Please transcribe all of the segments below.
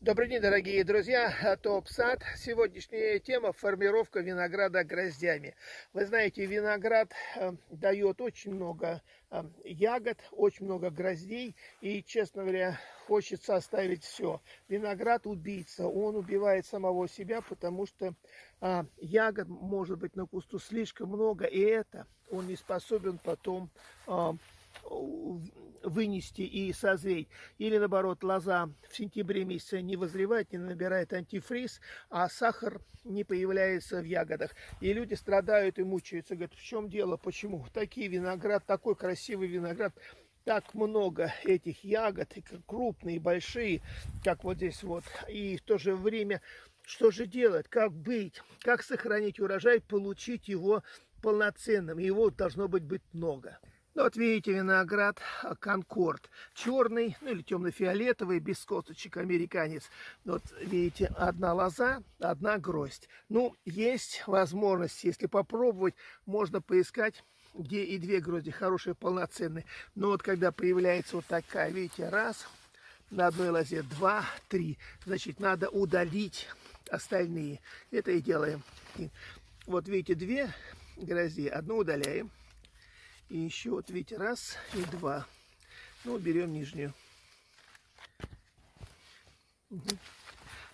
Добрый день, дорогие друзья! Топ Сад. Сегодняшняя тема – формировка винограда гроздями. Вы знаете, виноград э, дает очень много э, ягод, очень много гроздей. И, честно говоря, хочется оставить все. Виноград убийца. Он убивает самого себя, потому что э, ягод может быть на кусту слишком много. И это он не способен потом а, вынести и созреть. Или наоборот, лоза в сентябре месяце не возревает, не набирает антифриз, а сахар не появляется в ягодах. И люди страдают и мучаются. Говорят, в чем дело, почему? Такие виноград, такой красивый виноград, так много этих ягод, крупные, большие, как вот здесь вот. И в то же время, что же делать, как быть, как сохранить урожай, получить его полноценным. Его должно быть быть много. Ну, вот видите, виноград а, Конкорд. Черный, ну или темно-фиолетовый, без косточек, американец. Вот видите, одна лоза, одна гроздь. Ну, есть возможность, если попробовать, можно поискать где и две грозди хорошие, полноценные. Но вот когда появляется вот такая, видите, раз, на одной лозе два, три, значит, надо удалить остальные. Это и делаем. Вот видите, две грозди, одну удаляем. И еще вот видите, раз и два. Ну, берем нижнюю. Угу.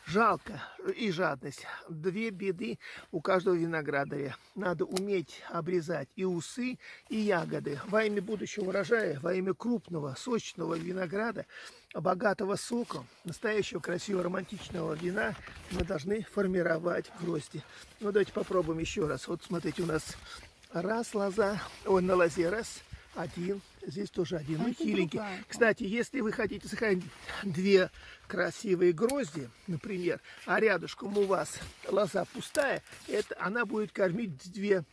Жалко и жадность. Две беды у каждого виноградаря. Надо уметь обрезать и усы, и ягоды. Во имя будущего урожая, во имя крупного, сочного винограда, богатого соком, настоящего красивого романтичного вина, мы должны формировать грозди. Ну, давайте попробуем еще раз. Вот смотрите, у нас Раз лоза, ой, на лозе раз, один, здесь тоже один, а ну хиленький. Другая. Кстати, если вы хотите сохранить две красивые грозди, например, а рядышком у вас лоза пустая, это она будет кормить две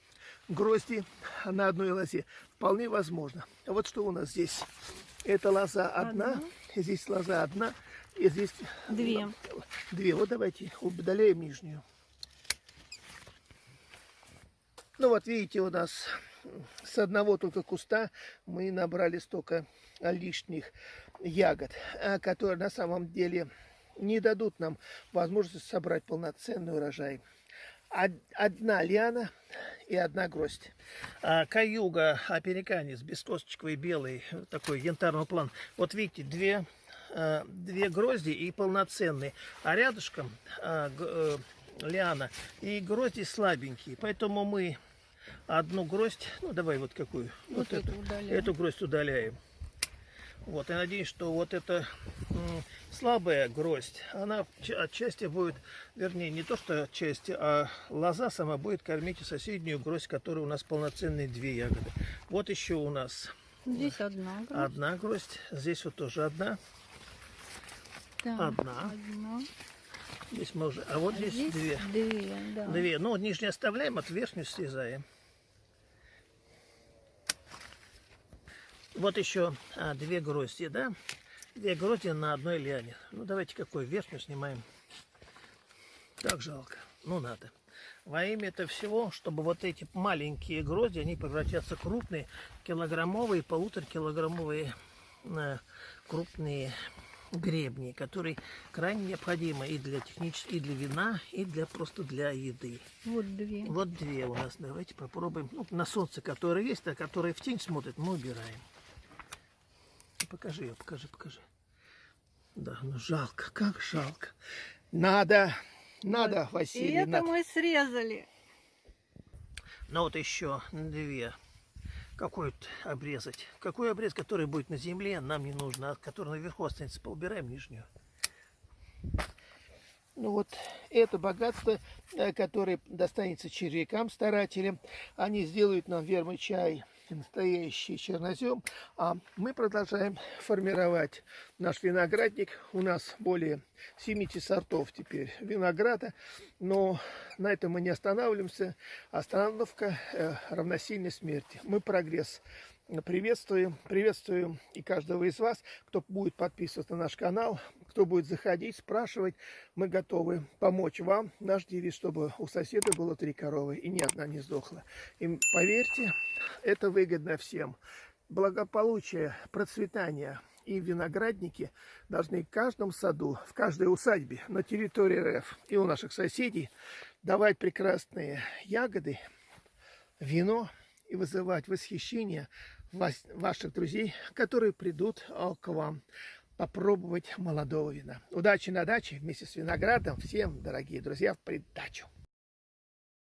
грозди на одной лозе. Вполне возможно. Вот что у нас здесь. Это лоза одна, одна. здесь лоза одна, и здесь две. Две. Вот давайте удаляем нижнюю. Ну вот видите, у нас с одного только куста мы набрали столько лишних ягод, а, которые на самом деле не дадут нам возможности собрать полноценный урожай. Одна лиана и одна гроздь. А, каюга американец, бескосточковый белый, такой янтарного плана. Вот видите, две, а, две грозди и полноценные. А рядышком а, э, лиана и грозди слабенькие. Поэтому мы одну гроздь, ну давай вот какую, вот, вот эту, эту гроздь удаляем. Вот, я надеюсь, что вот эта слабая гроздь, она отчасти будет, вернее, не то что отчасти, а лоза сама будет кормить соседнюю гроздь, которая у нас полноценные две ягоды. Вот еще у нас здесь одна гроздь. Одна гроздь, здесь вот тоже одна. Так, одна. одна. Здесь мы уже, а вот а здесь, здесь две. Две, да. Две. Ну, нижнюю оставляем, от верхнюю срезаем. Вот еще а, две грозди, да? Две грозди на одной лиане. Ну, давайте какой верхнюю снимаем. Так жалко. Ну, надо. Во имя этого всего, чтобы вот эти маленькие грозди, они превратятся в крупные, килограммовые, полуторакилограммовые э, крупные гребни, которые крайне необходимы и для технического, и для вина, и для просто для еды. Вот две. Вот две у нас. Давайте попробуем. Ну, на солнце, которые есть, а которые в тень смотрят, мы убираем. Покажи ее, покажи, покажи. Да, ну жалко, как жалко. Надо, надо, вот. Василий. И это надо. мы срезали. Ну вот еще две. Какой обрезать? Какой обрез, который будет на земле, нам не нужно, а который наверху останется, поубираем нижнюю. Ну вот это богатство, э, которое достанется червякам, старателям, они сделают нам вермый чай настоящий чернозем. А мы продолжаем формировать наш виноградник. У нас более 70 сортов теперь винограда. Но на этом мы не останавливаемся. Остановка э, равносильной смерти. Мы прогресс приветствуем. Приветствуем и каждого из вас, кто будет подписываться на наш канал, кто будет заходить, спрашивать. Мы готовы помочь вам. Наш девиз, чтобы у соседа было три коровы и ни одна не сдохла. И поверьте, это выгодно всем. благополучие, процветание и виноградники должны в каждом саду, в каждой усадьбе на территории РФ и у наших соседей давать прекрасные ягоды, вино и вызывать восхищение ваших друзей, которые придут а, к вам попробовать молодого вина. Удачи на даче вместе с виноградом. Всем, дорогие друзья, в придачу.